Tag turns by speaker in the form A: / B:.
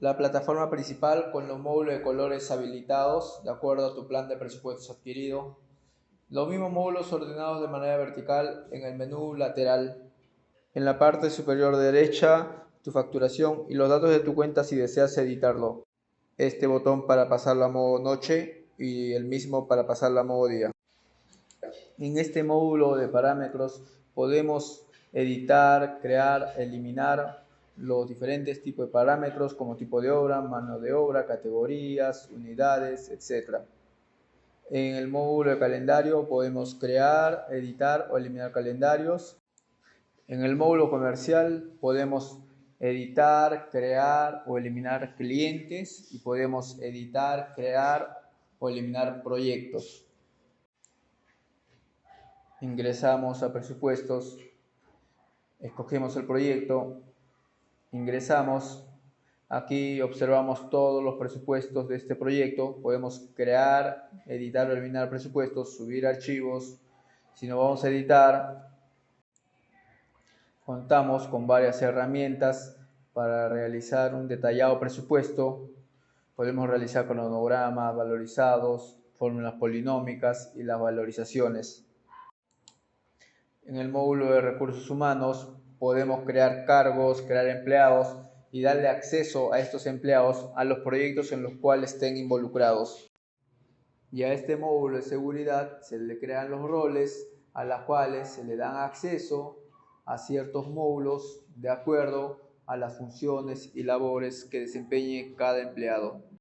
A: La plataforma principal con los módulos de colores habilitados de acuerdo a tu plan de presupuestos adquirido. Los mismos módulos ordenados de manera vertical en el menú lateral. En la parte superior derecha, tu facturación y los datos de tu cuenta si deseas editarlo. Este botón para pasarlo a modo noche y el mismo para pasarlo a modo día. En este módulo de parámetros podemos editar, crear, eliminar los diferentes tipos de parámetros como tipo de obra, mano de obra, categorías, unidades, etc. En el módulo de calendario podemos crear, editar o eliminar calendarios. En el módulo comercial podemos editar, crear o eliminar clientes y podemos editar, crear o eliminar proyectos. Ingresamos a presupuestos, escogemos el proyecto, ingresamos, aquí observamos todos los presupuestos de este proyecto, podemos crear, editar o eliminar presupuestos, subir archivos, si no vamos a editar, contamos con varias herramientas para realizar un detallado presupuesto, podemos realizar cronogramas valorizados, fórmulas polinómicas y las valorizaciones. En el módulo de recursos humanos podemos crear cargos, crear empleados y darle acceso a estos empleados a los proyectos en los cuales estén involucrados. Y a este módulo de seguridad se le crean los roles a los cuales se le dan acceso a ciertos módulos de acuerdo a las funciones y labores que desempeñe cada empleado.